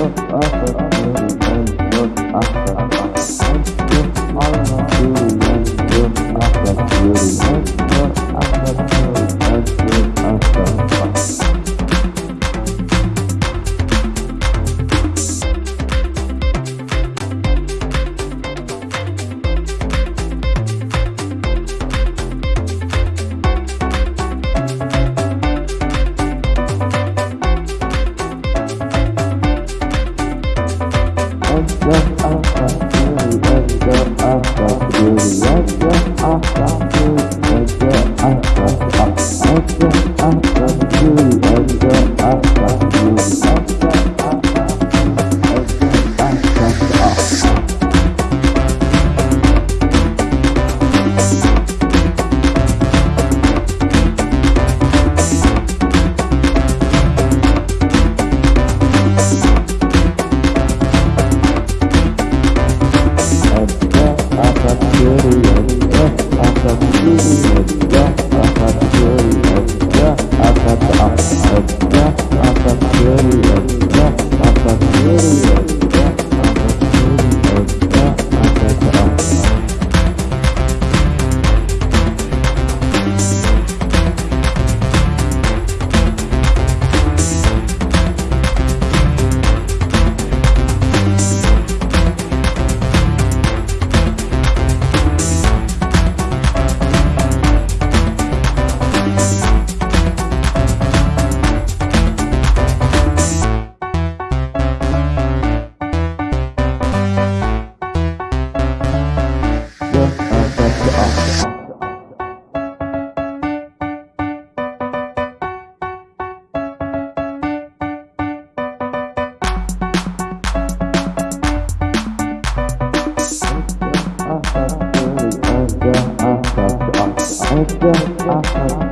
oh, oh, oh. after you. 啊哈。